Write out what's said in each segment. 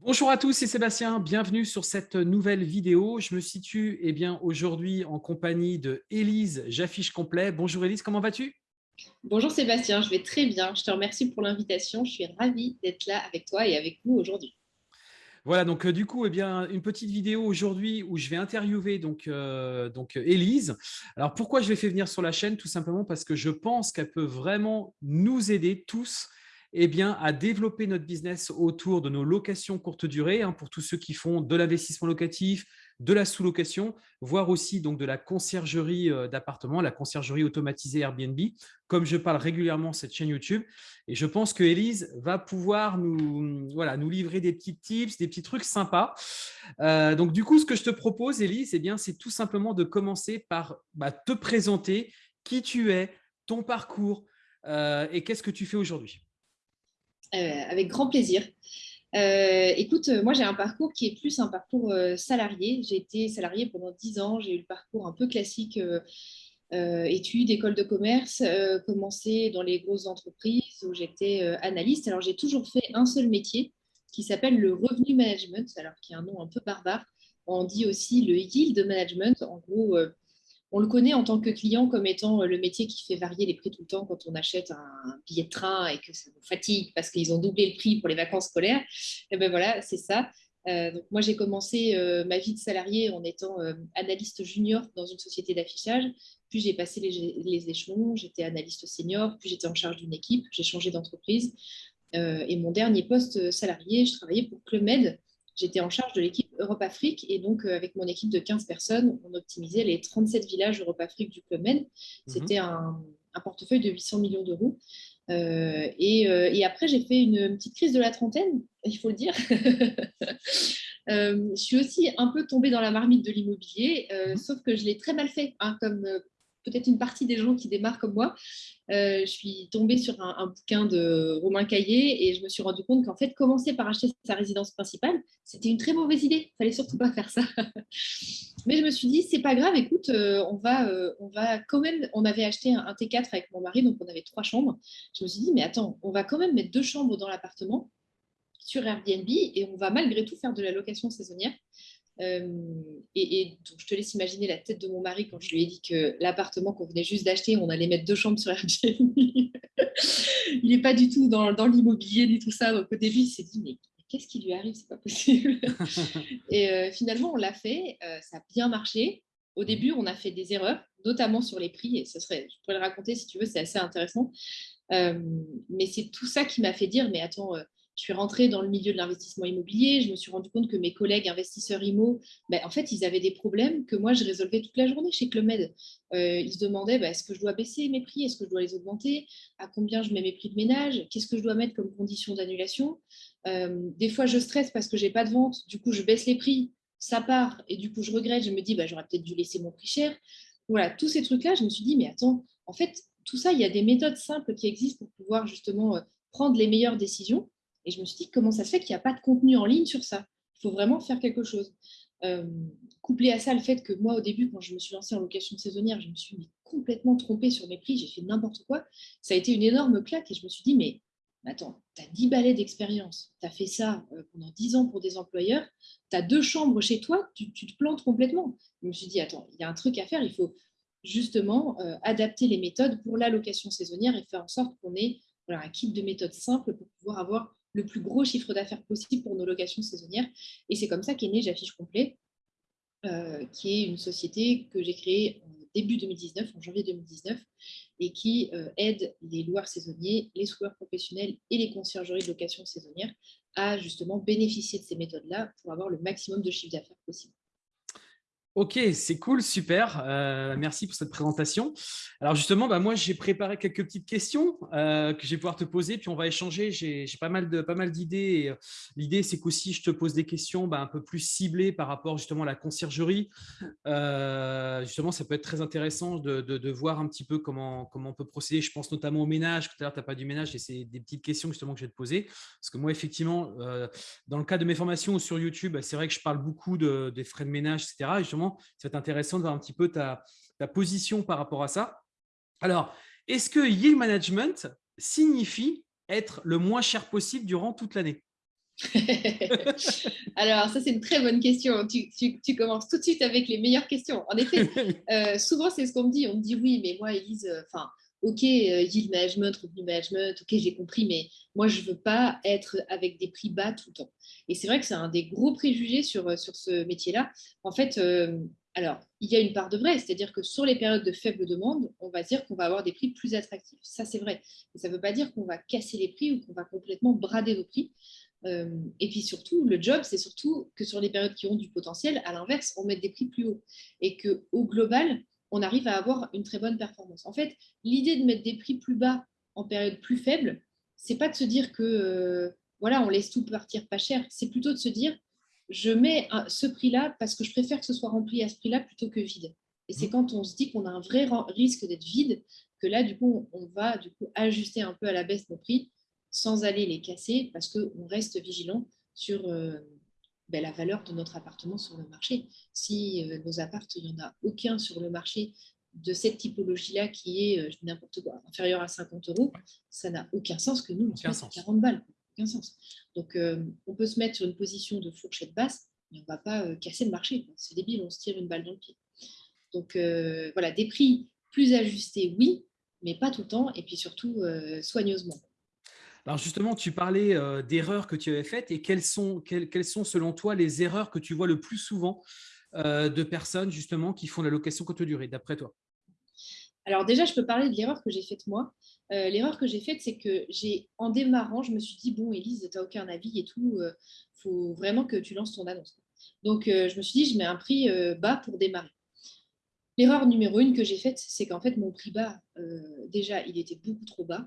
Bonjour à tous, c'est Sébastien, bienvenue sur cette nouvelle vidéo. Je me situe eh bien aujourd'hui en compagnie de Élise J'affiche complet. Bonjour Élise, comment vas-tu? Bonjour Sébastien, je vais très bien. Je te remercie pour l'invitation. Je suis ravie d'être là avec toi et avec vous aujourd'hui. Voilà, donc euh, du coup, eh bien, une petite vidéo aujourd'hui où je vais interviewer donc, euh, donc Élise. Alors pourquoi je l'ai fait venir sur la chaîne? Tout simplement parce que je pense qu'elle peut vraiment nous aider tous eh bien, à développer notre business autour de nos locations courte durée, hein, pour tous ceux qui font de l'investissement locatif, de la sous-location, voire aussi de la conciergerie euh, d'appartements, la conciergerie automatisée Airbnb, comme je parle régulièrement cette chaîne YouTube. Et je pense que Elise va pouvoir nous livrer des petits tips, des petits trucs sympas. Euh, donc, du coup, ce que je te propose, Elise, eh c'est tout simplement de commencer par bah, te présenter qui tu es, ton parcours euh, et qu'est-ce que tu fais aujourd'hui. Euh, avec grand plaisir. Euh, écoute, moi j'ai un parcours qui est plus un parcours euh, salarié. J'ai été salarié pendant 10 ans, j'ai eu le parcours un peu classique, études, école de commerce, commencé dans les grosses entreprises où j'étais analyste. Alors j'ai toujours fait un seul métier qui s'appelle le revenu management, alors qui est un nom un peu barbare. On dit aussi le yield management. En gros, on le connaît en tant que client comme étant euh, le métier qui fait varier les prix tout le temps quand on achète un billet de train et que ça nous fatigue parce qu'ils ont doublé le prix pour les vacances scolaires. Et eh ben voilà, c'est ça. Euh, donc moi, j'ai commencé euh, ma vie de salarié en étant analyste junior dans une société d'affichage. Puis j'ai passé les, les échelons, j'étais analyste senior, puis j'étais en charge d'une équipe, j'ai changé d'entreprise. et mon dernier poste salarié, je travaillais pour Club Med, j'étais en charge de l'équipe Europe-Afrique et donc euh, avec mon équipe de 15 personnes, on optimisait les 37 villages Europe-Afrique du Club Med. Mhm. C'était un, portefeuille de 800 millions d'euros. Euh, euh, et, après, j'ai fait une petite crise de la trentaine, il faut le dire. je suis aussi un peu tombée dans la marmite de l'immobilier, mhm. sauf que je l'ai très mal fait, hein, comme peut-être une partie des gens qui démarrent comme moi. Euh, je suis tombée sur un, bouquin de Romain Caillé et je me suis rendu compte qu'en fait, commencer par acheter sa résidence principale, c'était une très mauvaise idée. Il fallait surtout pas faire ça. Mais je me suis dit, c'est pas grave, écoute, euh, on, va, euh, on va quand même. On avait acheté un, T4 avec mon mari, donc on avait trois chambres. Je me suis dit, mais attends, on va quand même mettre deux chambres dans l'appartement sur Airbnb et on va malgré tout faire de la location saisonnière. Euh, et, donc, je te laisse imaginer la tête de mon mari quand je lui ai dit que l'appartement qu'on venait juste d'acheter, on allait mettre deux chambres sur Airbnb. il n'est pas du tout dans, l'immobilier ni tout ça. Donc, au début, il s'est dit, mais qu'est-ce qui lui arrive? C'est pas possible. et euh, finalement, on l'a fait. Euh, ça a bien marché. Au début, on a fait des erreurs, notamment sur les prix. Et ce serait, je pourrais le raconter si tu veux, c'est assez intéressant. mais c'est tout ça qui m'a fait dire, mais attends, je suis rentrée dans le milieu de l'investissement immobilier, je me suis rendu compte que mes collègues investisseurs IMO, ben, en fait, ils avaient des problèmes que moi, je résolvais toute la journée chez Clomed. Euh, ils se demandaient, ben, est-ce que je dois baisser mes prix? Est-ce que je dois les augmenter? À combien je mets mes prix de ménage? Qu'est-ce que je dois mettre comme condition d'annulation? Euh, Des fois, je stresse parce que je n'ai pas de vente. Du coup, je baisse les prix, ça part. Et du coup, je regrette. Je me dis, ben, j'aurais peut-être dû laisser mon prix cher. Voilà, tous ces trucs-là, je me suis dit, mais attends, en fait, tout ça, il y a des méthodes simples qui existent pour pouvoir justement euh, prendre les meilleures décisions. Et je me suis dit, comment ça se fait qu'il n'y a pas de contenu en ligne sur ça? Il faut vraiment faire quelque chose. Euh, couplé à ça, le fait que moi, au début, quand je me suis lancée en location saisonnière, je me suis complètement trompée sur mes prix, j'ai fait n'importe quoi. Ça a été une énorme claque et je me suis dit, mais attends, tu as 10 balais d'expérience, tu as fait ça euh, pendant 10 ans pour des employeurs, tu as deux chambres chez toi, tu, te plantes complètement. Je me suis dit, attends, il y a un truc à faire, il faut justement euh, adapter les méthodes pour la location saisonnière et faire en sorte qu'on ait un kit de méthodes simples pour pouvoir avoir le plus gros chiffre d'affaires possible pour nos locations saisonnières. Et c'est comme ça qu'est né J'affiche complet, euh, qui est une société que j'ai créée en début 2019, en janvier 2019, et qui euh, aide les loueurs saisonniers, les loueurs professionnels et les conciergeries de location saisonnière à justement bénéficier de ces méthodes-là pour avoir le maximum de chiffre d'affaires possible. Ok, c'est cool, super. Euh, merci pour cette présentation. Alors justement, bah, moi, j'ai préparé quelques petites questions euh, que je vais pouvoir te poser, puis on va échanger. J'ai pas mal de d'idées. Euh, l'idée, c'est qu'aussi, je te pose des questions bah, un peu plus ciblées par rapport justement à la conciergerie. justement, ça peut être très intéressant de, voir un petit peu comment, comment on peut procéder. Je pense notamment au ménage. Tout à l'heure, tu n'as pas du ménage et c'est des petites questions justement que je vais te poser. Parce que moi, effectivement, dans le cadre de mes formations sur YouTube, c'est vrai que je parle beaucoup des frais de ménage, etc. Et justement, c'est intéressant de voir un petit peu ta, position par rapport à ça. Alors, est-ce que yield management signifie être le moins cher possible durant toute l'année? Alors, ça, c'est une très bonne question. Tu, commences tout de suite avec les meilleures questions. En effet, euh, souvent, c'est ce qu'on me dit. On me dit, oui, mais moi, Elise, euh, enfin, OK, euh, yield management, revenu management, OK, j'ai compris, mais moi, je ne veux pas être avec des prix bas tout le temps. Et c'est vrai que c'est un des gros préjugés sur, sur ce métier-là. En fait, alors, il y a une part de vrai, c'est-à-dire que sur les périodes de faible demande, on va dire qu'on va avoir des prix plus attractifs. Ça, c'est vrai. Mais ça ne veut pas dire qu'on va casser les prix ou qu'on va complètement brader nos prix. Euh, et puis surtout, le job, c'est surtout que sur les périodes qui ont du potentiel, à l'inverse, on met des prix plus hauts. Et qu'au global, on arrive à avoir une très bonne performance. En fait, l'idée de mettre des prix plus bas en période plus faible, c'est pas de se dire que euh, voilà, on laisse tout partir pas cher. C'est plutôt de se dire, je mets ce prix-là parce que je préfère que ce soit rempli à ce prix-là plutôt que vide. Et c'est mmh. quand on se dit qu'on a un vrai risque d'être vide que là, du coup, on va du coup ajuster un peu à la baisse nos prix sans aller les casser parce qu'on reste vigilant sur euh, ben, la valeur de notre appartement sur le marché. Si euh, nos appartements, il n'y en a aucun sur le marché de cette typologie-là qui est euh, n'importe quoi, inférieur à 50 euros, ça n'a aucun sens que nous, on se mette 40 balles. Aucun sens. Donc, on peut se mettre sur une position de fourchette basse, mais on ne va pas casser le marché. C'est débile, on se tire une balle dans le pied. Donc, voilà, des prix plus ajustés, oui, mais pas tout le temps, et puis surtout soigneusement. Alors justement, tu parlais euh, d'erreurs que tu avais faites et quelles sont, selon toi les erreurs que tu vois le plus souvent euh, de personnes justement qui font la location courte durée, d'après toi? Alors déjà, je peux parler de l'erreur que j'ai faite moi. Euh, l'erreur que j'ai faite, c'est que j'ai, en démarrant, je me suis dit, bon, Elise, tu n'as aucun avis et tout, il faut vraiment que tu lances ton annonce. Donc, je me suis dit, je mets un prix bas pour démarrer. L'erreur numéro une que j'ai faite, c'est qu'en fait, mon prix bas, déjà, il était beaucoup trop bas.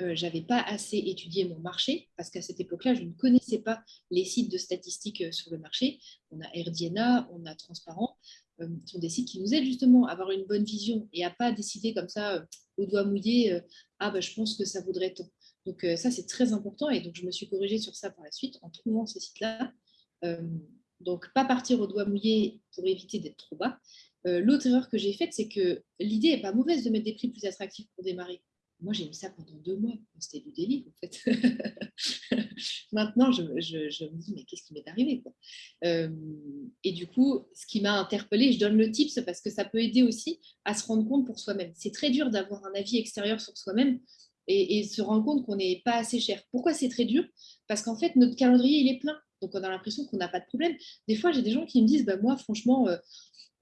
Euh, j'avais pas assez étudié mon marché parce qu'à cette époque-là, je ne connaissais pas les sites de statistiques euh, sur le marché. On a RDNA, on a Transparent. Euh, ce sont des sites qui nous aident justement à avoir une bonne vision et à pas décider comme ça au doigt mouillé ah bah, je pense que ça vaudrait tant. Donc ça c'est très important et donc je me suis corrigée sur ça par la suite en trouvant ces sites-là. donc pas partir au doigt mouillé pour éviter d'être trop bas. L'autre erreur que j'ai faite, c'est que l'idée n'est pas mauvaise de mettre des prix plus attractifs pour démarrer. Moi, j'ai mis ça pendant deux mois. C'était du délire, en fait. Maintenant, je, me dis, mais qu'est-ce qui m'est arrivé euh, Et du coup, ce qui m'a interpellée, je donne le tips parce que ça peut aider aussi à se rendre compte pour soi-même. C'est très dur d'avoir un avis extérieur sur soi-même et, se rendre compte qu'on n'est pas assez cher. Pourquoi c'est très dur? Parce qu'en fait, notre calendrier, il est plein. Donc, on a l'impression qu'on n'a pas de problème. Des fois, j'ai des gens qui me disent, bah, moi, franchement, euh,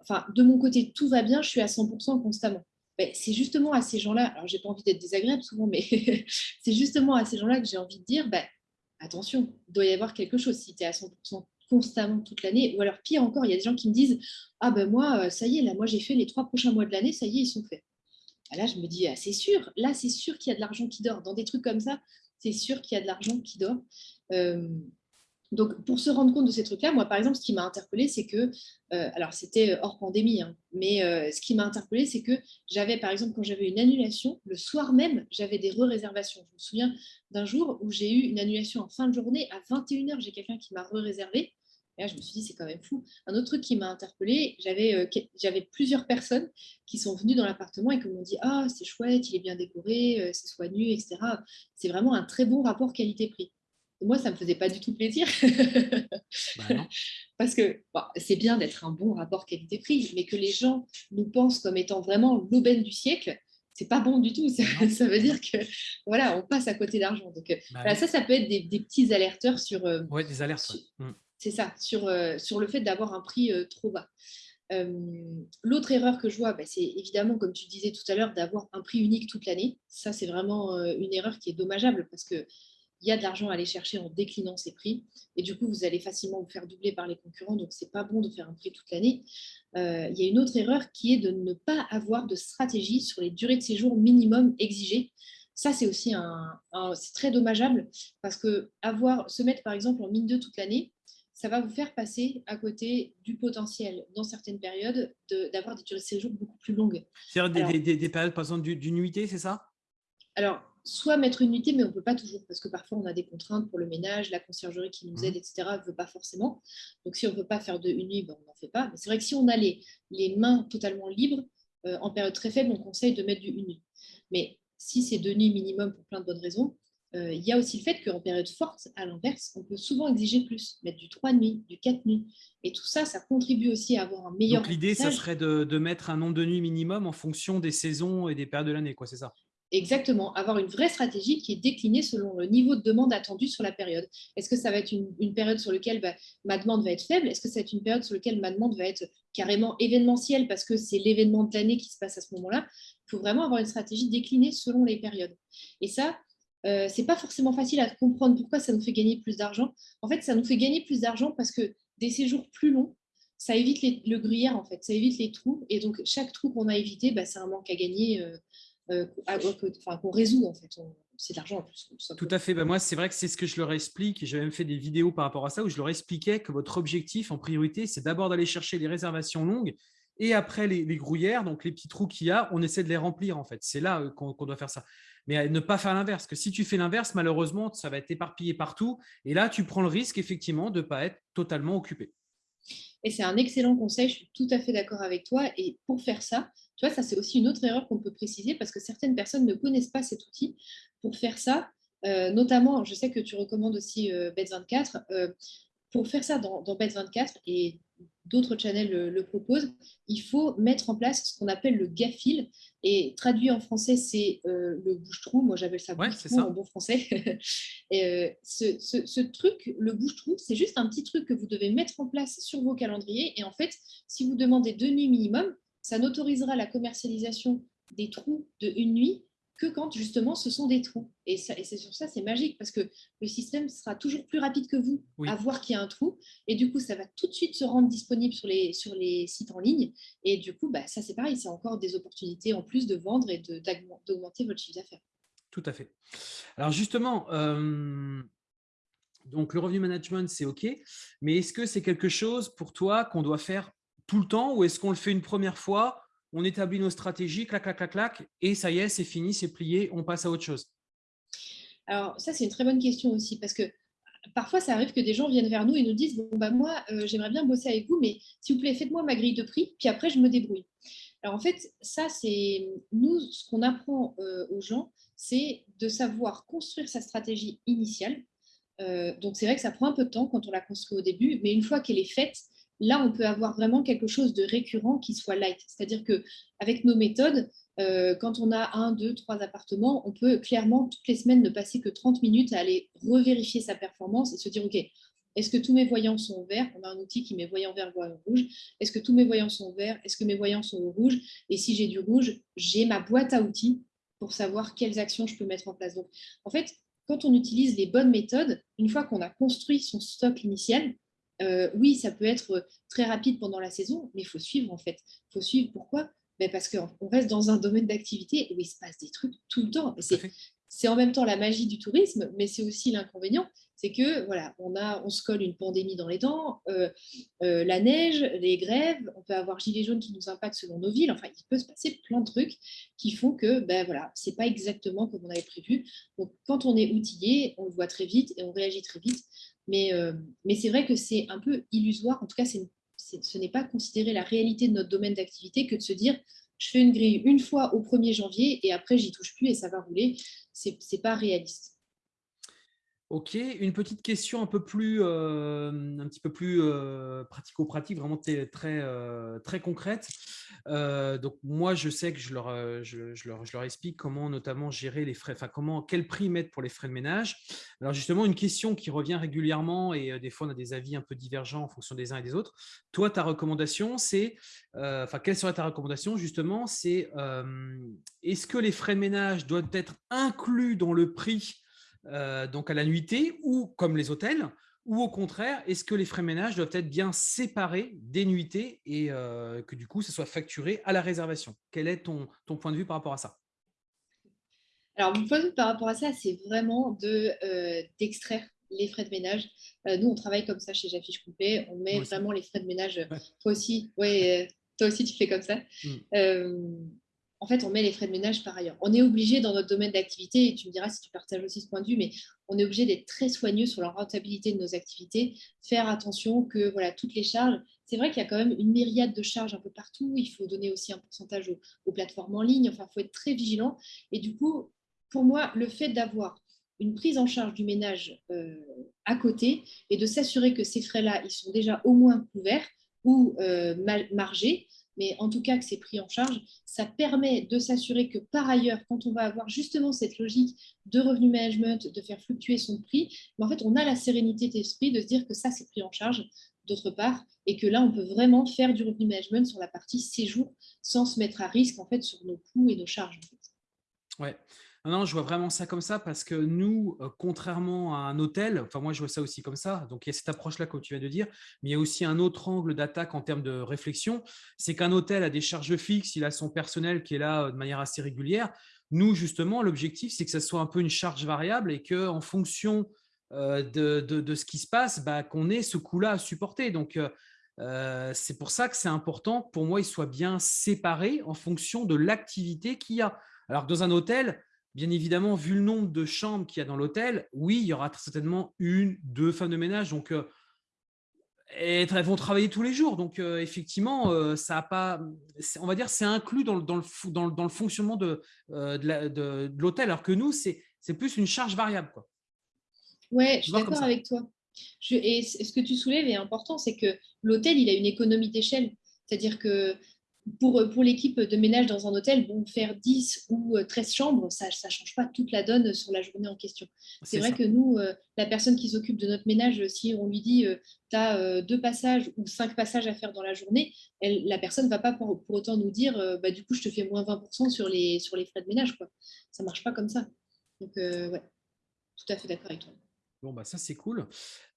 enfin, de mon côté, tout va bien, je suis à 100% constamment. Ben, c'est justement à ces gens-là, alors j'ai pas envie d'être désagréable souvent, mais c'est justement à ces gens-là que j'ai envie de dire, ben, attention, il doit y avoir quelque chose si tu es à 100% constamment toute l'année. Ou alors pire encore, il y a des gens qui me disent, ah ben moi, euh, ça y est, là, moi j'ai fait les trois prochains mois de l'année, ça y est, ils sont faits. Ah, là, je me dis, ah, c'est sûr, là, c'est sûr qu'il y a de l'argent qui dort. Dans des trucs comme ça, c'est sûr qu'il y a de l'argent qui dort. Euh, donc, pour se rendre compte de ces trucs-là, moi, par exemple, ce qui m'a interpellée, c'est que, euh, alors c'était hors pandémie, hein, mais euh, ce qui m'a interpellée, c'est que j'avais, par exemple, quand j'avais une annulation, le soir même, j'avais des re-réservations. Je me souviens d'un jour où j'ai eu une annulation en fin de journée, à 21h, j'ai quelqu'un qui m'a re-réservé. Là, je me suis dit, c'est quand même fou. Un autre truc qui m'a interpellée, j'avais euh, plusieurs personnes qui sont venues dans l'appartement et qui m'ont dit, ah, c'est chouette, il est bien décoré, c'est soigneux, etc. C'est vraiment un très bon rapport qualité-prix moi, ça ne me faisait pas du tout plaisir. Bah Parce que c'est bien d'être un bon rapport qualité-prix, mais que les gens nous pensent comme étant vraiment l'aubaine du siècle, c'est pas bon du tout. Ça, veut dire que voilà, on passe à côté d'argent. Donc bah ça, ça peut être des, petits alerteurs sur. Euh, oui, des alertes. Mmh. C'est ça, sur, euh, sur le fait d'avoir un prix euh, trop bas. L'autre erreur que je vois, bah, c'est évidemment, comme tu disais tout à l'heure, d'avoir un prix unique toute l'année. Ça, c'est vraiment une erreur qui est dommageable parce que il y a de l'argent à aller chercher en déclinant ces prix. Et du coup, vous allez facilement vous faire doubler par les concurrents. Donc, ce n'est pas bon de faire un prix toute l'année. Euh, il y a une autre erreur qui est de ne pas avoir de stratégie sur les durées de séjour minimum exigées. Ça, c'est aussi un, c'est très dommageable parce que avoir, se mettre par exemple en mine 2 toute l'année, ça va vous faire passer à côté du potentiel dans certaines périodes d'avoir des durées de séjour beaucoup plus longues. C'est-à-dire des, des, périodes, par exemple, d'une nuitée, c'est ça? Alors, soit mettre une unité, mais on ne peut pas toujours, parce que parfois on a des contraintes pour le ménage, la conciergerie qui nous mmh. aide, etc., ne veut pas forcément. Donc si on ne peut pas faire de une nuit, ben, on n'en fait pas. Mais c'est vrai que si on a les, mains totalement libres, euh, en période très faible, on conseille de mettre du une nuit. Mais si c'est deux nuits minimum pour plein de bonnes raisons, euh, il y a aussi le fait qu'en période forte, à l'inverse, on peut souvent exiger plus, mettre du 3 nuits, du 4 nuits. Et tout ça, ça contribue aussi à avoir un meilleur. Donc l'idée, ça serait de, de, mettre un nombre de nuits minimum en fonction des saisons et des périodes de l'année, quoi, c'est ça? Exactement, avoir une vraie stratégie qui est déclinée selon le niveau de demande attendu sur la période. Est-ce que ça va être une, période sur laquelle bah, ma demande va être faible? Est-ce que ça va être une période sur laquelle ma demande va être carrément événementielle parce que c'est l'événement de l'année qui se passe à ce moment-là? Il faut vraiment avoir une stratégie déclinée selon les périodes. Et ça, euh, c'est pas forcément facile à comprendre pourquoi ça nous fait gagner plus d'argent. En fait, ça nous fait gagner plus d'argent parce que des séjours plus longs, ça évite le gruyère, en fait, ça évite les trous. Et donc, chaque trou qu'on a évité, bah, c'est un manque à gagner. Euh, euh, qu'on résout en fait. C'est de l'argent en plus. Tout à fait. Ben moi, c'est vrai que c'est ce que je leur explique. J'ai même fait des vidéos par rapport à ça où je leur expliquais que votre objectif en priorité, c'est d'abord d'aller chercher les réservations longues et après les, les grouillères, donc les petits trous qu'il y a, on essaie de les remplir en fait. C'est là euh, qu'on doit faire ça. Mais ne pas faire l'inverse. Que si tu fais l'inverse, malheureusement, ça va être éparpillé partout. Et là, tu prends le risque effectivement de ne pas être totalement occupé. Et c'est un excellent conseil, je suis tout à fait d'accord avec toi. Et pour faire ça, tu vois, ça c'est aussi une autre erreur qu'on peut préciser parce que certaines personnes ne connaissent pas cet outil. Pour faire ça, euh, notamment, je sais que tu recommandes aussi euh, Bet24. Euh, pour faire ça dans, dans Bet24 et d'autres channels le, proposent, il faut mettre en place ce qu'on appelle le GAFIL. Et traduit en français, c'est le bouche-trou. Moi, j'appelle ça bouche-trou en bon français. et, ce, ce, ce, truc, le bouche-trou, c'est juste un petit truc que vous devez mettre en place sur vos calendriers. Et en fait, si vous demandez deux nuits minimum, ça n'autorisera la commercialisation des trous de une nuit que quand justement ce sont des trous. Et, c'est sur ça, c'est magique parce que le système sera toujours plus rapide que vous à voir qu'il y a un trou. Et du coup, ça va tout de suite se rendre disponible sur les, sur les sites en ligne. Et du coup, bah, ça c'est pareil, c'est encore des opportunités en plus de vendre et d'augmenter votre chiffre d'affaires. Tout à fait. Alors justement, euh, donc le revenu management, c'est OK. Mais est-ce que c'est quelque chose pour toi qu'on doit faire tout le temps ou est-ce qu'on le fait une première fois, on établit nos stratégies, clac, clac, clac, clac, et ça y est, c'est fini, c'est plié, on passe à autre chose Alors ça, c'est une très bonne question aussi parce que parfois, ça arrive que des gens viennent vers nous et nous disent, bon, bah, moi, euh, j'aimerais bien bosser avec vous, mais s'il vous plaît, faites-moi ma grille de prix, puis après, je me débrouille. Alors en fait, ça, c'est nous, ce qu'on apprend euh, aux gens, c'est de savoir construire sa stratégie initiale. Euh, donc c'est vrai que ça prend un peu de temps quand on la construit au début, mais une fois qu'elle est faite, là, on peut avoir vraiment quelque chose de récurrent qui soit light. C'est-à-dire qu'avec nos méthodes, euh, quand on a un, deux, trois appartements, on peut clairement toutes les semaines ne passer que 30 minutes à aller revérifier sa performance et se dire, OK, est-ce que tous mes voyants sont verts? On a un outil qui met voyant vert, voyant rouge. Est-ce que tous mes voyants sont verts? Est-ce que mes voyants sont rouges? Et si j'ai du rouge, j'ai ma boîte à outils pour savoir quelles actions je peux mettre en place. Donc, en fait, quand on utilise les bonnes méthodes, une fois qu'on a construit son stock initial, euh, oui, ça peut être très rapide pendant la saison, mais il faut suivre en fait. Il faut suivre pourquoi? Ben Parce qu'on reste dans un domaine d'activité où il se passe des trucs tout le temps. C'est en même temps la magie du tourisme, mais c'est aussi l'inconvénient. C'est que voilà, on, a, on se colle une pandémie dans les dents, euh, euh, la neige, les grèves, on peut avoir gilets jaunes qui nous impactent selon nos villes. Enfin, il peut se passer plein de trucs qui font que ben voilà, c'est pas exactement comme on avait prévu. Donc, quand on est outillé, on le voit très vite et on réagit très vite. Mais, euh, mais c'est vrai que c'est un peu illusoire. En tout cas, ce n'est pas considérer la réalité de notre domaine d'activité que de se dire je fais une grille une fois au 1er janvier et après, j'y touche plus et ça va rouler. Ce n'est pas réaliste. Ok, une petite question un peu plus, euh, un petit peu plus euh, pratico-pratique, vraiment très, euh, très concrète. donc moi, je sais que je leur, je, leur, je, leur, explique comment notamment gérer les frais, enfin comment, quel prix mettre pour les frais de ménage. Alors justement, une question qui revient régulièrement et des fois on a des avis un peu divergents en fonction des uns et des autres. Toi, ta recommandation, c'est, enfin quelle serait ta recommandation justement C'est est-ce que les frais de ménage doivent être inclus dans le prix euh, donc à la nuitée ou comme les hôtels ou au contraire, est-ce que les frais ménage doivent être bien séparés des nuitées et euh, que du coup, ça soit facturé à la réservation? Quel est ton, ton point de vue par rapport à ça? Alors, mon point de vue par rapport à ça, c'est vraiment euh, d'extraire les frais de ménage. nous, on travaille comme ça chez J'affiche Coupé. On met vraiment les frais de ménage. Toi aussi, ouais, toi aussi, tu fais comme ça. Mmh en fait, on met les frais de ménage par ailleurs. On est obligé dans notre domaine d'activité, et tu me diras si tu partages aussi ce point de vue, mais on est obligé d'être très soigneux sur la rentabilité de nos activités, faire attention que voilà, toutes les charges, c'est vrai qu'il y a quand même une myriade de charges un peu partout, il faut donner aussi un pourcentage aux, plateformes en ligne, enfin, il faut être très vigilant. Et du coup, pour moi, le fait d'avoir une prise en charge du ménage à côté et de s'assurer que ces frais-là, ils sont déjà au moins couverts ou margés mais en tout cas que c'est pris en charge, ça permet de s'assurer que par ailleurs, quand on va avoir justement cette logique de revenu management, de faire fluctuer son prix, en fait, on a la sérénité d'esprit de se dire que ça, c'est pris en charge d'autre part, et que là, on peut vraiment faire du revenu management sur la partie séjour sans se mettre à risque en fait sur nos coûts et nos charges. Non, je vois vraiment ça comme ça parce que nous, euh, contrairement à un hôtel, enfin moi je vois ça aussi comme ça, donc il y a cette approche-là comme tu viens de dire, mais il y a aussi un autre angle d'attaque en termes de réflexion, c'est qu'un hôtel a des charges fixes, il a son personnel qui est là euh, de manière assez régulière. Nous, justement, l'objectif, c'est que ça soit un peu une charge variable et qu'en fonction euh, de, ce qui se passe, bah, qu'on ait ce coût-là à supporter. Donc, c'est pour ça que c'est important, pour moi, il soit bien séparé en fonction de l'activité qu'il y a. Alors, dans un hôtel, Bien évidemment, vu le nombre de chambres qu'il y a dans l'hôtel, oui, il y aura certainement une, deux femmes de ménage. Donc, euh, elles vont travailler tous les jours. Donc, euh, effectivement, euh, ça a pas, on va dire, c'est inclus dans le, dans le, dans le, fonctionnement de, de l'hôtel, alors que nous, c'est plus une charge variable. Quoi. Ouais, je suis d'accord avec toi. et ce que tu soulèves est important, c'est que l'hôtel, il a une économie d'échelle. C'est-à-dire que pour, pour l'équipe de ménage dans un hôtel, bon, faire 10 ou 13 euh, chambres, ça ne change pas toute la donne sur la journée en question. C'est vrai que nous, euh, la personne qui s'occupe de notre ménage, si on lui dit euh, tu as deux passages ou cinq passages à faire dans la journée, elle, la personne ne va pas pour, autant nous dire bah, du coup, je te fais moins 20% sur les, sur les frais de ménage. Quoi. Ça ne marche pas comme ça. Donc, ouais, tout à fait d'accord avec toi. Bon, bah ça, c'est cool.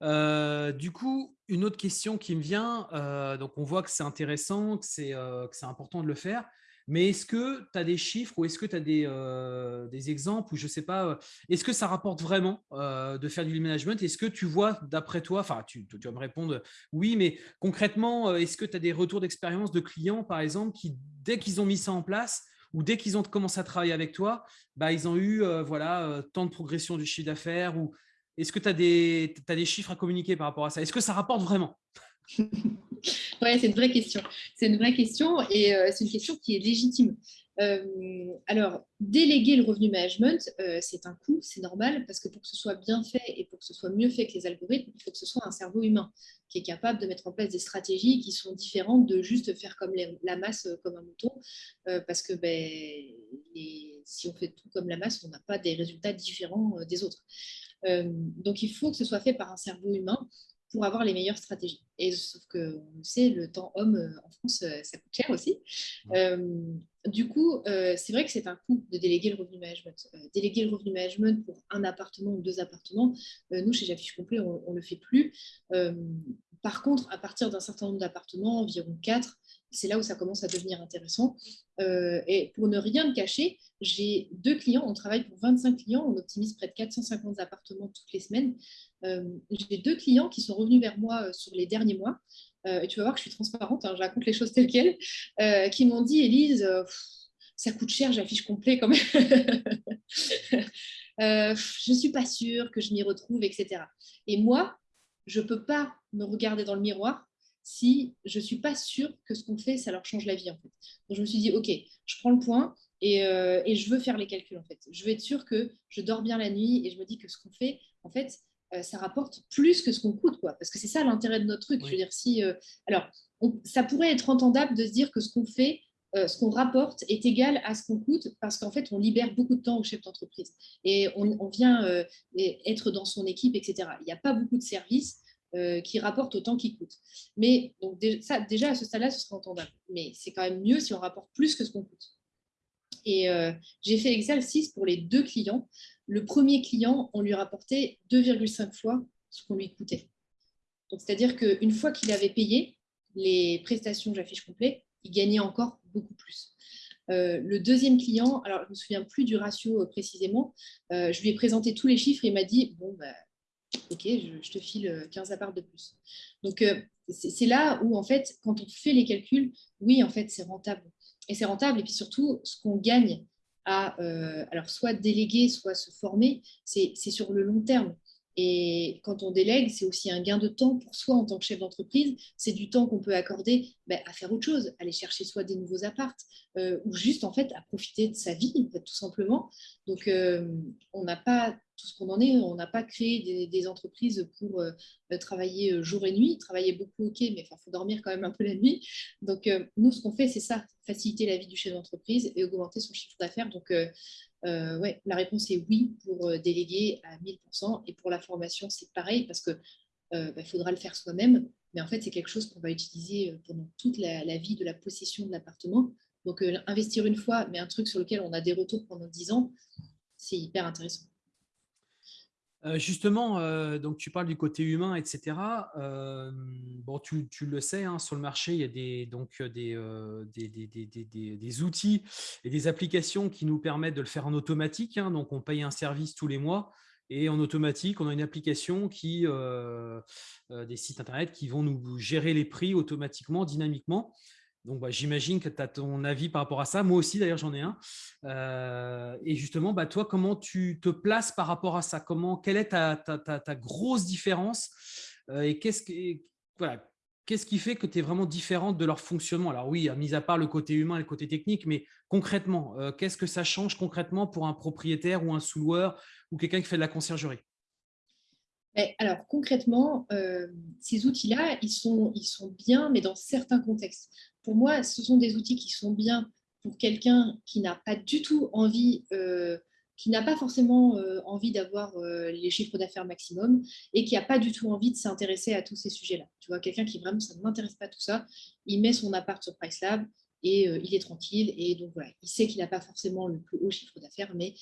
Euh, du coup, une autre question qui me vient, euh, donc on voit que c'est intéressant, que c'est euh, important de le faire, mais est-ce que tu as des chiffres ou est-ce que tu as des, des, exemples ou je sais pas, est-ce que ça rapporte vraiment de faire du management? Est-ce que tu vois, d'après toi, enfin, tu, tu, vas me répondre oui, mais concrètement, est-ce que tu as des retours d'expérience de clients, par exemple, qui, dès qu'ils ont mis ça en place, ou dès qu'ils ont commencé à travailler avec toi, bah, ils ont eu voilà, tant de progression du chiffre d'affaires ou est-ce que tu as, des, chiffres à communiquer par rapport à ça? Est-ce que ça rapporte vraiment? Oui, c'est une vraie question. C'est une vraie question et euh, c'est une question qui est légitime. Euh, alors, déléguer le revenu management, euh, c'est un coût, c'est normal, parce que pour que ce soit bien fait et pour que ce soit mieux fait que les algorithmes, il faut que ce soit un cerveau humain qui est capable de mettre en place des stratégies qui sont différentes de juste faire comme la masse, comme un mouton, parce que ben, si on fait tout comme la masse, on n'a pas des résultats différents des autres. Euh, donc, il faut que ce soit fait par un cerveau humain pour avoir les meilleures stratégies. Et sauf que, on sait, le temps homme euh, en France, euh, ça coûte cher aussi. du coup, c'est vrai que c'est un coût de déléguer le revenu management. déléguer le revenu management pour un appartement ou deux appartements, nous, chez J'affiche Complet, on ne le fait plus. par contre, à partir d'un certain nombre d'appartements, environ quatre, c'est là où ça commence à devenir intéressant. Euh, et pour ne rien cacher, j'ai deux clients, on travaille pour 25 clients, on optimise près de 450 appartements toutes les semaines. Euh, j'ai deux clients qui sont revenus vers moi euh, sur les derniers mois, et tu vas voir que je suis transparente, hein, je raconte les choses telles quelles, qui m'ont dit, Élise, ça coûte cher, j'affiche complet quand même. je ne suis pas sûre que je m'y retrouve, etc. Et moi, je ne peux pas me regarder dans le miroir si je ne suis pas sûre que ce qu'on fait, ça leur change la vie. En fait. Donc, je me suis dit, OK, je prends le point euh, et, je veux faire les calculs. En fait. Je veux être sûre que je dors bien la nuit et je me dis que ce qu'on fait, en fait, euh, ça rapporte plus que ce qu'on coûte. Quoi. Parce que c'est ça l'intérêt de notre truc. Je veux dire, si, euh, alors, ça pourrait être entendable de se dire que ce qu'on fait, ce qu'on rapporte est égal à ce qu'on coûte parce qu'en fait, on libère beaucoup de temps au chef d'entreprise et on, on vient être dans son équipe, etc. Il n'y a pas beaucoup de services euh, qui rapporte autant qu'il coûte. Mais donc, ça, déjà, à ce stade-là, ce serait entendable. Mais c'est quand même mieux si on rapporte plus que ce qu'on coûte. Et euh, j'ai fait 6 pour les deux clients. Le premier client, on lui rapportait 2,5 fois ce qu'on lui coûtait. C'est-à-dire qu'une fois qu'il avait payé les prestations j'affiche complet, il gagnait encore beaucoup plus. Euh, le deuxième client, alors je ne me souviens plus du ratio précisément, je lui ai présenté tous les chiffres et il m'a dit, bon, bah, ok, je, te file 15 euh, apparts de plus. Donc, euh, c'est là où, en fait, quand on fait les calculs, oui, en fait, c'est rentable. Et c'est rentable, et puis surtout, ce qu'on gagne à, euh, alors, soit déléguer, soit se former, c'est sur le long terme. Et quand on délègue, c'est aussi un gain de temps pour soi en tant que chef d'entreprise. C'est du temps qu'on peut accorder ben, à faire autre chose, aller chercher soit des nouveaux apparts euh, ou juste en fait à profiter de sa vie, tout simplement. Donc, euh, on n'a pas tout ce qu'on en est. On n'a pas créé des, entreprises pour euh, travailler jour et nuit. Travailler beaucoup, ok, mais il faut dormir quand même un peu la nuit. Donc, nous, ce qu'on fait, c'est ça, faciliter la vie du chef d'entreprise et augmenter son chiffre d'affaires. Donc, euh, la réponse est oui pour euh, déléguer à 1000%. Et pour la formation, c'est pareil parce qu'il euh, bah, faudra le faire soi-même. Mais en fait, c'est quelque chose qu'on va utiliser pendant toute la, vie de la possession de l'appartement. Donc, investir une fois, mais un truc sur lequel on a des retours pendant 10 ans, c'est hyper intéressant. Euh, justement, euh, donc tu parles du côté humain, etc. Euh, bon, tu, le sais, hein, sur le marché, il y a des, donc, des, outils et des applications qui nous permettent de le faire en automatique. Hein. donc, on paye un service tous les mois et en automatique, on a une application qui, des sites internet qui vont nous gérer les prix automatiquement, dynamiquement. Donc, bah, j'imagine que tu as ton avis par rapport à ça. Moi aussi, d'ailleurs, j'en ai un. Euh, et justement, bah, toi, comment tu te places par rapport à ça? Comment, Quelle est ta, grosse différence? Euh, Et qu'est-ce qu'est-ce qui fait que tu es vraiment différente de leur fonctionnement? Alors oui, mis à part le côté humain et le côté technique, mais concrètement, euh, qu'est-ce que ça change concrètement pour un propriétaire ou un sous-loueur ou quelqu'un qui fait de la conciergerie? Alors concrètement, ces outils-là, ils sont, ils sont bien, mais dans certains contextes pour moi, ce sont des outils qui sont bien pour quelqu'un qui n'a pas du tout envie, euh, qui n'a pas forcément euh, envie d'avoir euh, les chiffres d'affaires maximum et qui n'a pas du tout envie de s'intéresser à tous ces sujets-là. Tu vois, quelqu'un qui vraiment, ça ne m'intéresse pas tout ça, il met son appart sur PriceLab et il est tranquille. Et donc voilà, il sait qu'il n'a pas forcément le plus haut chiffre d'affaires, mais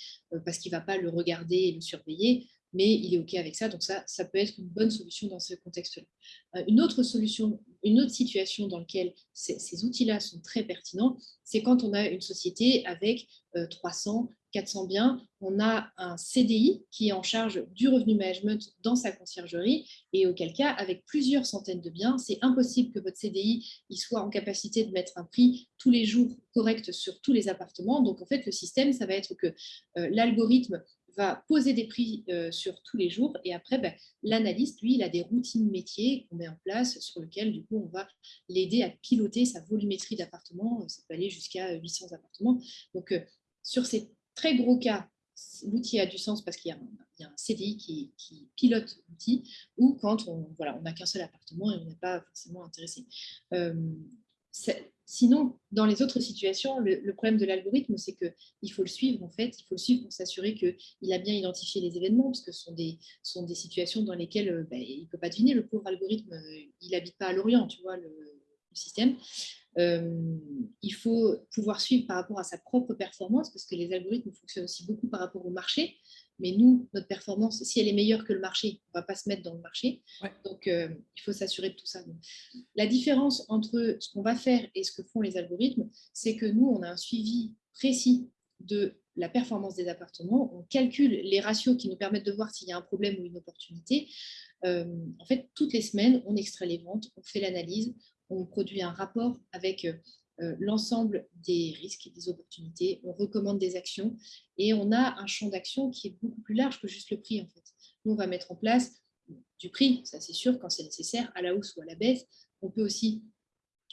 parce qu'il ne va pas le regarder et le surveiller, mais il est OK avec ça. Donc ça, ça peut être une bonne solution dans ce contexte-là. Euh, une autre solution, une autre situation dans laquelle ces, outils-là sont très pertinents, c'est quand on a une société avec 300, euh, 400 biens, on a un CDI qui est en charge du revenu management dans sa conciergerie et auquel cas, avec plusieurs centaines de biens, c'est impossible que votre CDI il soit en capacité de mettre un prix tous les jours correct sur tous les appartements. Donc, en fait, le système, ça va être que euh, l'algorithme va poser des prix euh, sur tous les jours et après, ben, l'analyste, lui, il a des routines métiers qu'on met en place sur lesquelles, du coup, on va l'aider à piloter sa volumétrie d'appartements. Ça peut aller jusqu'à 800 appartements. Donc, euh, sur ces très gros cas, l'outil a du sens parce qu'il y, a un CDI qui, pilote l'outil ou quand on voilà, n'a qu'un seul appartement et on n'est pas forcément intéressé. Euh, Sinon, dans les autres situations, le, problème de l'algorithme, c'est qu'il faut le suivre, en fait. Il faut le suivre pour s'assurer qu'il a bien identifié les événements, parce que ce sont des, situations dans lesquelles euh, ben, il ne peut pas deviner. Le pauvre algorithme, euh, il n'habite pas à Lorient, tu vois, le, système. Euh, il faut pouvoir suivre par rapport à sa propre performance, parce que les algorithmes fonctionnent aussi beaucoup par rapport au marché. Mais nous, notre performance, si elle est meilleure que le marché, on ne va pas se mettre dans le marché. Donc, euh, il faut s'assurer de tout ça. la différence entre ce qu'on va faire et ce que font les algorithmes, c'est que nous, on a un suivi précis de la performance des appartements. On calcule les ratios qui nous permettent de voir s'il y a un problème ou une opportunité. Euh, en fait, toutes les semaines, on extrait les ventes, on fait l'analyse, on produit un rapport avec euh, l'ensemble des risques et des opportunités, on recommande des actions et on a un champ d'action qui est beaucoup plus large que juste le prix en fait. Nous, on va mettre en place du prix, ça c'est sûr, quand c'est nécessaire, à la hausse ou à la baisse. On peut aussi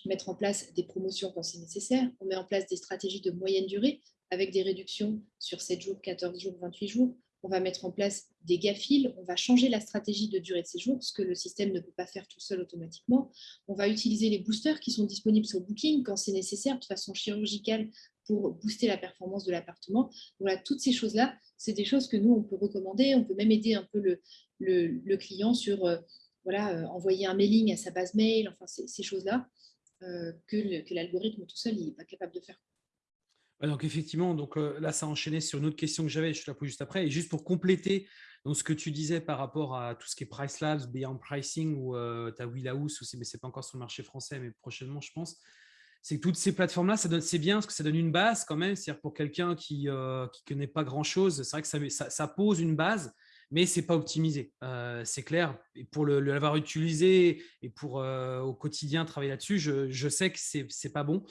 mettre en place des promotions quand c'est nécessaire. On met en place des stratégies de moyenne durée avec des réductions sur 7 jours, 14 jours, 28 jours on va mettre en place des GAFIL, on va changer la stratégie de durée de séjour, ce que le système ne peut pas faire tout seul automatiquement. On va utiliser les boosters qui sont disponibles sur Booking quand c'est nécessaire de façon chirurgicale pour booster la performance de l'appartement. Voilà, toutes ces choses-là, c'est des choses que nous, on peut recommander. On peut même aider un peu le, client sur euh, voilà, euh, envoyer un mailing à sa base mail, enfin ces, choses-là euh, que l'algorithme tout seul n'est pas capable de faire donc effectivement, donc là, ça a enchaîné sur une autre question que j'avais, je te la pose juste après. Et juste pour compléter donc, ce que tu disais par rapport à tout ce qui est Price Labs, Beyond Pricing ou tu as Willhouse, mais ce n'est pas encore sur le marché français, mais prochainement, je pense. C'est que toutes ces plateformes-là, c'est bien parce que ça donne une base quand même. C'est-à-dire pour quelqu'un qui ne connaît pas grand-chose, c'est vrai que ça, pose une base. Mais c'est pas optimisé. c'est clair. Et pour l'avoir utilisé et pour au quotidien travailler là-dessus, je, je, sais que c'est n'est pas bon.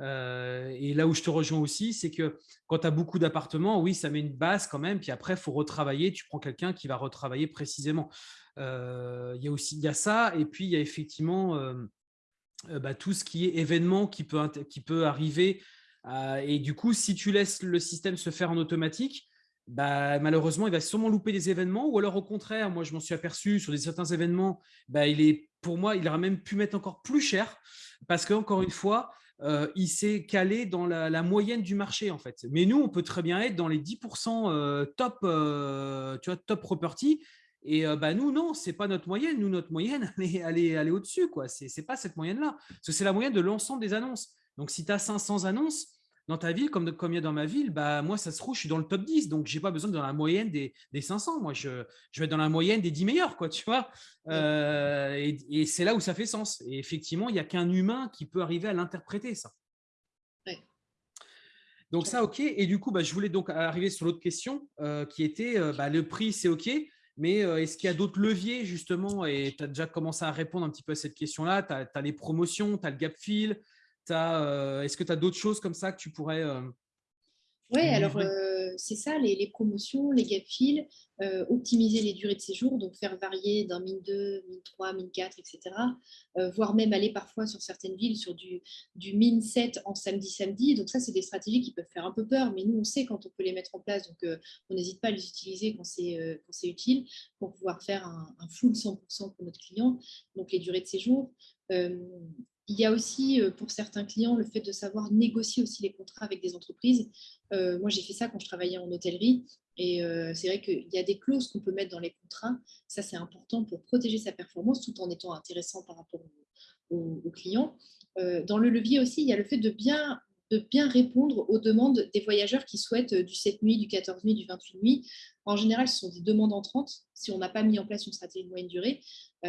et là où je te rejoins aussi, c'est que quand tu as beaucoup d'appartements, oui, ça met une base quand même. Puis après, il faut retravailler. Tu prends quelqu'un qui va retravailler précisément. Il y a aussi y a ça. Et puis, il y a effectivement bah, tout ce qui est événement qui peut, qui peut arriver. et du coup, si tu laisses le système se faire en automatique, bah, malheureusement, il va sûrement louper des événements. Ou alors, au contraire, moi, je m'en suis aperçu sur des, certains événements, bah, il est, pour moi, il aurait même pu mettre encore plus cher parce qu'encore une fois, euh, il s'est calé dans la, moyenne du marché, en fait. Mais nous, on peut très bien être dans les 10% euh, top, euh, tu vois, top property. Et bah, nous, non, ce n'est pas notre moyenne. Nous, notre moyenne, elle est, au-dessus. Ce n'est pas cette moyenne-là. Parce que c'est la moyenne de l'ensemble des annonces. Donc, si tu as 500 annonces, dans ta ville, comme, comme il y a dans ma ville, bah, moi, ça se trouve, je suis dans le top 10. Donc, je n'ai pas besoin de dans la moyenne des, des 500. Moi, je, je, vais être dans la moyenne des 10 meilleurs, quoi, tu vois. Euh, et, c'est là où ça fait sens. Et effectivement, il n'y a qu'un humain qui peut arriver à l'interpréter, ça. Donc, ça, OK. Et du coup, bah, je voulais donc arriver sur l'autre question euh, qui était euh, bah, le prix, c'est OK. Mais est-ce qu'il y a d'autres leviers, justement? Et tu as déjà commencé à répondre un petit peu à cette question-là. Tu as, les promotions, tu as le gap fill, est-ce que tu as d'autres choses comme ça que tu pourrais euh, oui, alors euh, c'est ça, les, promotions, les gap fills, optimiser les durées de séjour, donc faire varier d'un min 2, min 3, min 4, etc. voire même aller parfois sur certaines villes sur du, du min 7 en samedi-samedi. Donc ça, c'est des stratégies qui peuvent faire un peu peur, mais nous, on sait quand on peut les mettre en place, donc on n'hésite pas à les utiliser quand c'est utile pour pouvoir faire un, un full 100% pour notre client. Donc les durées de séjour, il y a aussi, euh, pour certains clients, le fait de savoir négocier aussi les contrats avec des entreprises. Euh, moi, j'ai fait ça quand je travaillais en hôtellerie. Et euh, c'est vrai qu'il y a des clauses qu'on peut mettre dans les contrats. Ça, c'est important pour protéger sa performance tout en étant intéressant par rapport aux, clients. dans le levier aussi, il y a le fait de bien, de bien répondre aux demandes des voyageurs qui souhaitent du 7 nuits, du 14 nuits, du 28 nuits. En général, ce sont des demandes entrantes. Si on n'a pas mis en place une stratégie de moyenne durée,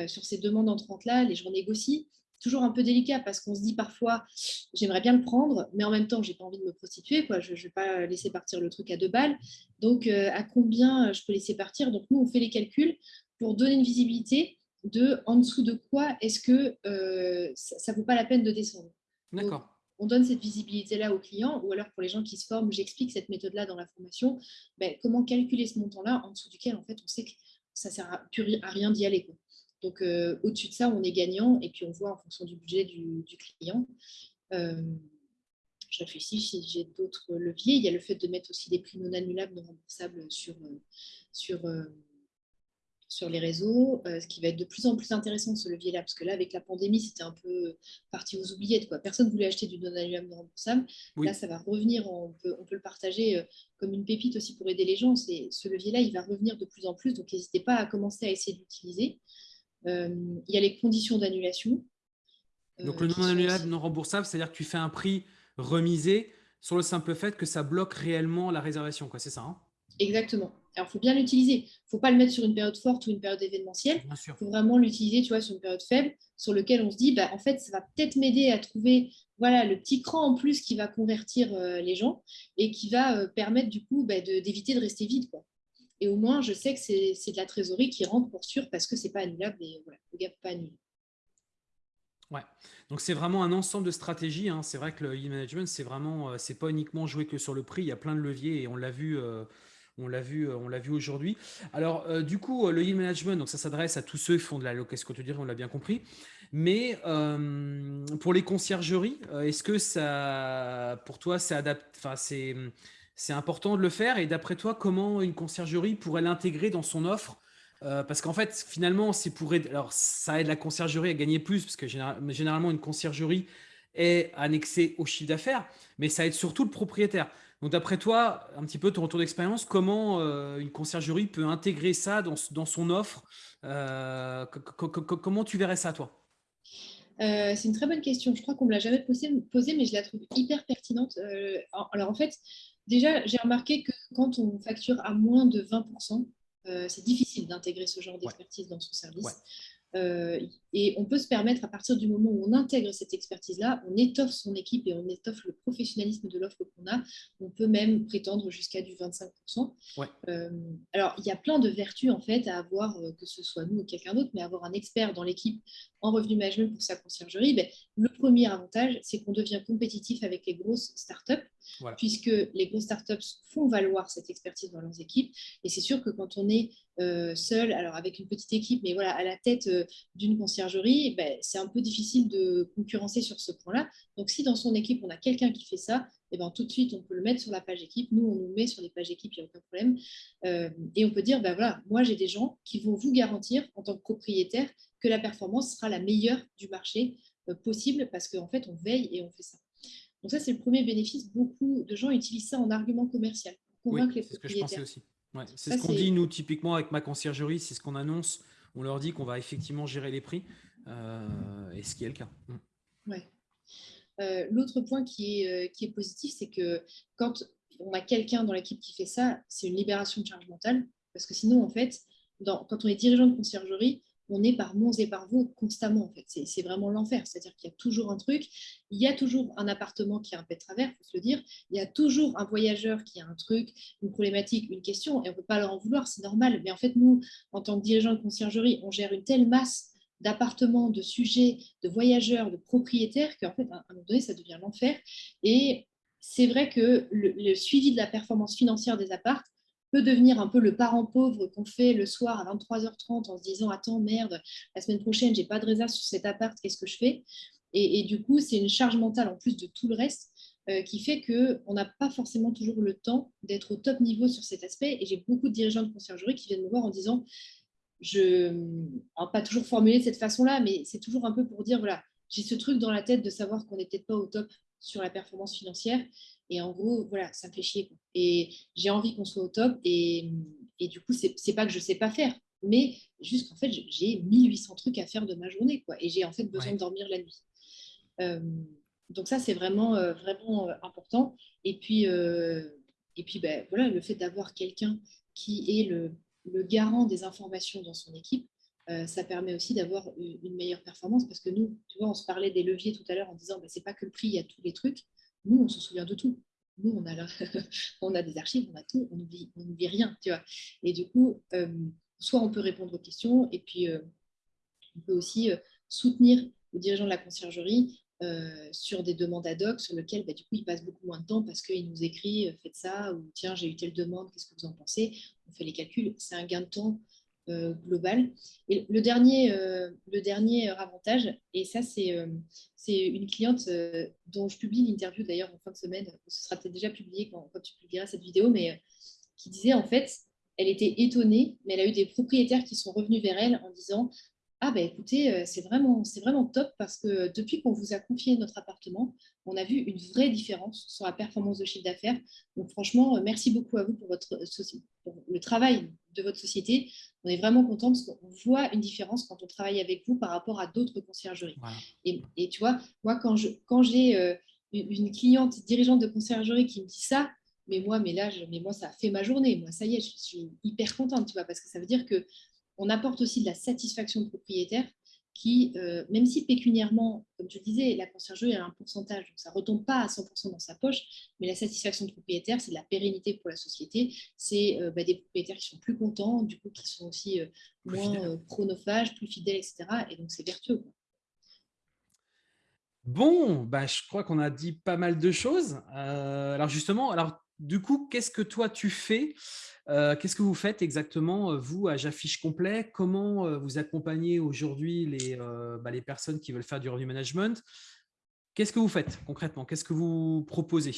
sur ces demandes entrantes-là, les gens négocient toujours un peu délicat parce qu'on se dit parfois j'aimerais bien le prendre, mais en même temps j'ai pas envie de me prostituer, quoi. je ne vais pas laisser partir le truc à deux balles. Donc euh, à combien je peux laisser partir? Donc nous on fait les calculs pour donner une visibilité de en dessous de quoi est-ce que euh, ça ne vaut pas la peine de descendre. D'accord. On donne cette visibilité-là aux clients, ou alors pour les gens qui se forment, j'explique cette méthode-là dans la formation, ben, comment calculer ce montant-là en dessous duquel en fait on sait que ça ne sert à, à rien d'y aller. Quoi. Donc, euh, au-dessus de ça, on est gagnant et puis on voit en fonction du budget du, client. Euh, je réfléchis si j'ai d'autres leviers. Il y a le fait de mettre aussi des prix non annulables, non remboursables sur, euh, sur, sur les réseaux, ce qui va être de plus en plus intéressant ce levier-là, parce que là, avec la pandémie, c'était un peu parti aux oubliettes. Quoi. Personne ne voulait acheter du non annulable, non remboursable. Là, ça va revenir, on peut, on peut, le partager comme une pépite aussi pour aider les gens. Ce levier-là, il va revenir de plus en plus, donc n'hésitez pas à commencer à essayer d'utiliser. Il y a les conditions d'annulation. Euh, Donc le non annulable, non remboursable, c'est-à-dire que tu fais un prix remisé sur le simple fait que ça bloque réellement la réservation, quoi. C'est ça hein? Exactement. Alors, il faut bien l'utiliser. Il ne faut pas le mettre sur une période forte ou une période événementielle. Il faut vraiment l'utiliser, tu vois, sur une période faible, sur lequel on se dit, bah, en fait, ça va peut-être m'aider à trouver, voilà, le petit cran en plus qui va convertir euh, les gens et qui va permettre du coup bah, d'éviter de, rester vide, quoi. Et au moins, je sais que c'est de la trésorerie qui rentre pour sûr parce que ce n'est pas annulable et voilà, pas annulé. Ouais, donc c'est vraiment un ensemble de stratégies. Hein. C'est vrai que le e-management, c'est vraiment, euh, c'est pas uniquement jouer que sur le prix. Il y a plein de leviers et on l'a vu. Euh, on l'a vu, euh, vu aujourd'hui. Alors, du coup, le e-management, donc ça s'adresse à tous ceux qui font de la location dire on l'a bien compris. Mais pour les conciergeries, est-ce que ça, pour toi, c'est adapté, enfin, c'est, c'est important de le faire. Et d'après toi, comment une conciergerie pourrait l'intégrer dans son offre? Euh, parce qu'en fait, finalement, c'est pour alors ça aide la conciergerie à gagner plus, parce que généralement, une conciergerie est annexée au chiffre d'affaires, mais ça aide surtout le propriétaire. Donc, d'après toi, un petit peu ton retour d'expérience, comment euh, une conciergerie peut intégrer ça dans, son offre? Euh, Comment tu verrais ça, toi? C'est une très bonne question. Je crois qu'on ne me l'a jamais posée, mais je la trouve hyper pertinente. alors en fait, Déjà, j'ai remarqué que quand on facture à moins de 20%, euh, c'est difficile d'intégrer ce genre d'expertise dans son service. Euh, et on peut se permettre, à partir du moment où on intègre cette expertise-là, on étoffe son équipe et on étoffe le professionnalisme de l'offre qu'on a. On peut même prétendre jusqu'à du 25%. Euh, alors, il y a plein de vertus en fait à avoir, euh, que ce soit nous ou quelqu'un d'autre, mais avoir un expert dans l'équipe en revenu management pour sa conciergerie. Ben, le premier avantage, c'est qu'on devient compétitif avec les grosses startups, puisque les grosses startups font valoir cette expertise dans leurs équipes. Et c'est sûr que quand on est seul, alors avec une petite équipe, mais voilà, à la tête d'une conciergerie, ben, c'est un peu difficile de concurrencer sur ce point-là. Donc, si dans son équipe, on a quelqu'un qui fait ça, et eh ben, tout de suite, on peut le mettre sur la page équipe. Nous, on nous met sur les pages équipe, il n'y a aucun problème. Euh, et on peut dire, ben, voilà, moi, j'ai des gens qui vont vous garantir, en tant que propriétaire, que la performance sera la meilleure du marché euh, possible parce qu'en fait, on veille et on fait ça. Donc ça, c'est le premier bénéfice. Beaucoup de gens utilisent ça en argument commercial pour convaincre les propriétaires. C'est ce que je pensais aussi. c'est ce qu'on dit, nous, typiquement, avec ma conciergerie, c'est ce qu'on annonce on leur dit qu'on va effectivement gérer les prix, euh, et ce qui est le cas. Mm. Euh, l'autre point qui est, euh, qui est positif, c'est que quand on a quelqu'un dans l'équipe qui fait ça, c'est une libération de charge mentale, parce que sinon, en fait, quand on est dirigeant de conciergerie, on est par monts et par vaux constamment. En fait. C'est vraiment l'enfer. C'est-à-dire qu'il y a toujours un truc, il y a toujours un appartement qui a un pet travers, il faut se le dire. Il y a toujours un voyageur qui a un truc, une problématique, une question, et on ne peut pas leur en vouloir, c'est normal. Mais en fait, nous, en tant que dirigeant de conciergerie, on gère une telle masse d'appartements, de sujets, de voyageurs, de propriétaires, qu'en fait, à un moment donné, ça devient l'enfer. Et c'est vrai que le, le, suivi de la performance financière des appartes, peut devenir un peu le parent pauvre qu'on fait le soir à 23h30 en se disant Attends, merde, la semaine prochaine, j'ai pas de réserve sur cet appart, qu'est-ce que je fais? Et, du coup, c'est une charge mentale en plus de tout le reste euh, qui fait qu'on n'a pas forcément toujours le temps d'être au top niveau sur cet aspect. Et j'ai beaucoup de dirigeants de conciergerie qui viennent me voir en disant je, pas toujours formulé de cette façon-là, mais c'est toujours un peu pour dire voilà, j'ai ce truc dans la tête de savoir qu'on n'est peut-être pas au top sur la performance financière. Et en gros, voilà, ça me fait chier. Et j'ai envie qu'on soit au top. Et, et du coup, c'est pas que je sais pas faire, mais juste qu'en fait, j'ai 1800 trucs à faire de ma journée. Quoi, et j'ai en fait besoin de dormir la nuit. Euh, donc ça, c'est vraiment, euh, vraiment euh, important. Et puis, et puis ben, voilà, le fait d'avoir quelqu'un qui est le, le, garant des informations dans son équipe, ça permet aussi d'avoir une meilleure performance parce que nous, tu vois, on se parlait des leviers tout à l'heure en disant, ben, c'est pas que le prix, il y a tous les trucs. Nous, on se souvient de tout. Nous, on a, des archives, on a tout, on n'oublie on rien, tu vois. Et du coup, euh, soit on peut répondre aux questions, et puis euh, on peut aussi euh, soutenir le dirigeant de la conciergerie sur des demandes ad hoc sur lesquelles bah, du coup il passe beaucoup moins de temps parce qu'il nous écrit faites ça ou tiens j'ai eu telle demande qu'est-ce que vous en pensez? On fait les calculs c'est un gain de temps euh, global. Et le dernier, euh, le dernier avantage, et ça c'est euh, une cliente dont je publie l'interview d'ailleurs en fin de semaine, ce sera peut-être déjà publié quand, tu publieras cette vidéo, mais qui disait en fait, elle était étonnée, mais elle a eu des propriétaires qui sont revenus vers elle en disant ah ben écoutez, c'est vraiment, vraiment top parce que depuis qu'on vous a confié notre appartement, on a vu une vraie différence sur la performance de chiffre d'affaires. Donc franchement, merci beaucoup à vous pour, votre, pour le travail de votre société. On est vraiment content parce qu'on voit une différence quand on travaille avec vous par rapport à d'autres conciergeries. Et, tu vois, moi, quand j'ai quand euh, une cliente dirigeante de conciergerie qui me dit ça, mais moi, mais là, mais moi, ça a fait ma journée. Moi, ça y est, je suis hyper contente, tu vois, parce que ça veut dire que on apporte aussi de la satisfaction de propriétaire qui, euh, même si pécuniairement, comme tu le disais, la conciergerie a un pourcentage, donc ça ne retombe pas à 100% dans sa poche, mais la satisfaction de propriétaire, c'est de la pérennité pour la société, c'est euh, bah, des propriétaires qui sont plus contents, du coup qui sont aussi euh, moins chronophages, plus fidèles, etc. Et donc c'est vertueux. Bon, bah, je crois qu'on a dit pas mal de choses. alors justement, alors du coup, qu'est-ce que toi tu fais euh, Qu'est-ce que vous faites exactement, euh, vous, à J'affiche Complet? Comment euh, vous accompagnez aujourd'hui les, bah, les personnes qui veulent faire du revenu management? Qu'est-ce que vous faites concrètement? Qu'est-ce que vous proposez?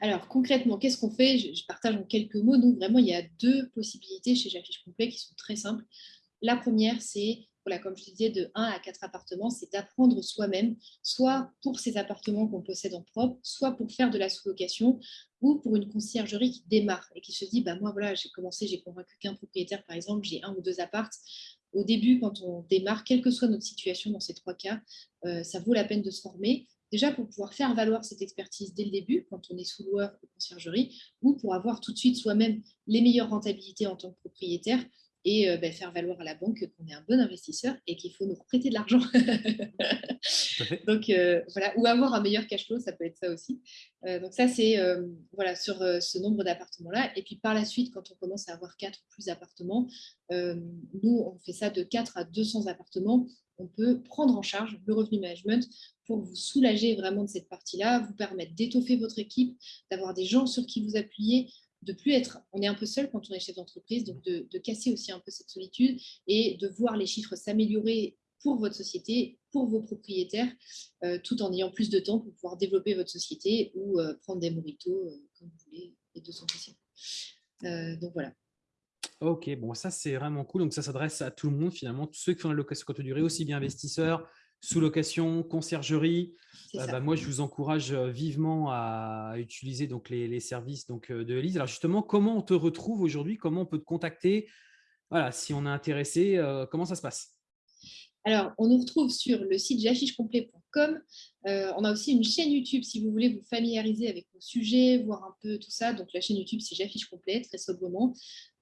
Alors concrètement, qu'est-ce qu'on fait? Je, partage en quelques mots. Donc vraiment, il y a deux possibilités chez J'affiche Complet qui sont très simples. La première, c'est comme je te disais, de 1 à 4 appartements, c'est d'apprendre soi-même, soit pour ces appartements qu'on possède en propre, soit pour faire de la sous-location ou pour une conciergerie qui démarre et qui se dit, bah, moi, voilà, j'ai commencé, j'ai convaincu qu'un propriétaire, par exemple, j'ai un ou deux appartes. Au début, quand on démarre, quelle que soit notre situation dans ces trois cas, euh, ça vaut la peine de se former. Déjà pour pouvoir faire valoir cette expertise dès le début, quand on est sous-loueur ou conciergerie, ou pour avoir tout de suite soi-même les meilleures rentabilités en tant que propriétaire et bah, faire valoir à la banque qu'on est un bon investisseur et qu'il faut nous prêter de l'argent. donc voilà, ou avoir un meilleur cash flow, ça peut être ça aussi. donc ça, c'est voilà, sur ce nombre d'appartements-là. Et puis par la suite, quand on commence à avoir quatre ou plus appartements, nous, on fait ça de 4 à 200 appartements on peut prendre en charge le revenu management pour vous soulager vraiment de cette partie-là, vous permettre d'étoffer votre équipe, d'avoir des gens sur qui vous appuyer, de plus être, on est un peu seul quand on est chef d'entreprise, donc de, casser aussi un peu cette solitude et de voir les chiffres s'améliorer pour votre société, pour vos propriétaires, euh, tout en ayant plus de temps pour pouvoir développer votre société ou euh, prendre des moritos euh, comme vous voulez, les deux sont possibles. donc voilà. Ok, bon, ça c'est vraiment cool. Donc ça s'adresse à tout le monde finalement, tous ceux qui font la location courte durée, aussi bien investisseurs, sous-location, conciergerie. Euh, bah, moi, je vous encourage euh, vivement à utiliser donc, les, services donc, euh, de Elise. Alors justement, comment on te retrouve aujourd'hui? Comment on peut te contacter? Voilà, si on est intéressé, comment ça se passe? Alors, on nous retrouve sur le site j'affichecomplet.com. on a aussi une chaîne YouTube si vous voulez vous familiariser avec nos sujets, voir un peu tout ça. Donc, la chaîne YouTube, c'est J'affiche complet, très sobrement.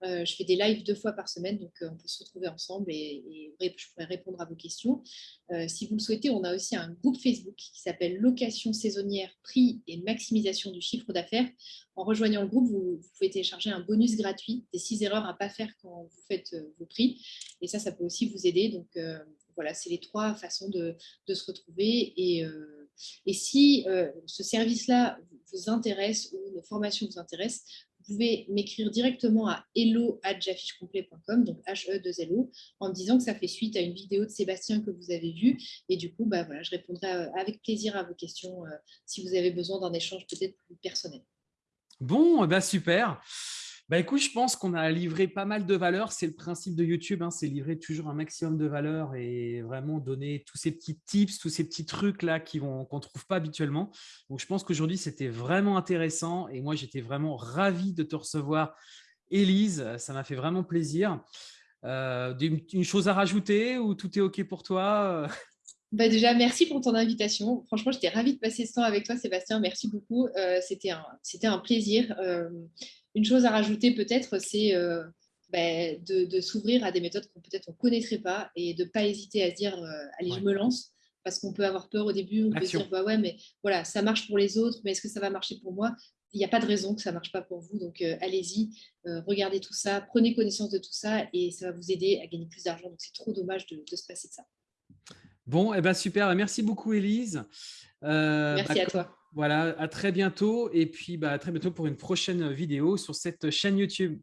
Euh, je fais des lives deux fois par semaine, donc euh, on peut se retrouver ensemble et, je pourrais répondre à vos questions. Euh, si vous le souhaitez, on a aussi un groupe Facebook qui s'appelle Location saisonnière, prix et maximisation du chiffre d'affaires. En rejoignant le groupe, vous, pouvez télécharger un bonus gratuit des six erreurs à ne pas faire quand vous faites vos prix. Et ça, ça peut aussi vous aider. Donc voilà, c'est les trois façons de, se retrouver. Et, et si ce service-là vous intéresse ou nos formations vous intéressent, vous pouvez m'écrire directement à hello.jaffichecomplet.com, donc H-E-2-L-O, en me disant que ça fait suite à une vidéo de Sébastien que vous avez vue. Et du coup, bah, je répondrai euh, avec plaisir à vos questions euh, si vous avez besoin d'un échange peut-être plus personnel. Bon, bah super. Bah écoute, je pense qu'on a livré pas mal de valeurs. C'est le principe de YouTube, hein, c'est livrer toujours un maximum de valeurs et vraiment donner tous ces petits tips, tous ces petits trucs là qu'on ne trouve pas habituellement. Donc je pense qu'aujourd'hui, c'était vraiment intéressant et moi, j'étais vraiment ravi de te recevoir, Élise. Ça m'a fait vraiment plaisir. Euh, une chose à rajouter ou tout est OK pour toi? Bah déjà, merci pour ton invitation. Franchement, j'étais ravie de passer ce temps avec toi, Sébastien. Merci beaucoup. Euh, c'était un, un, plaisir. Euh, une chose à rajouter peut-être, c'est euh, bah, de, s'ouvrir à des méthodes qu'on peut-être on connaîtrait pas et de pas hésiter à dire euh, allez je me lance parce qu'on peut avoir peur au début, on peut se dire bah ouais mais voilà ça marche pour les autres mais est-ce que ça va marcher pour moi? Il n'y a pas de raison que ça marche pas pour vous donc euh, allez-y, regardez tout ça, prenez connaissance de tout ça et ça va vous aider à gagner plus d'argent donc c'est trop dommage de, se passer de ça. Bon, et eh ben super, merci beaucoup Elise. merci bah, à toi. Voilà, à très bientôt et puis bah, à très bientôt pour une prochaine vidéo sur cette chaîne YouTube.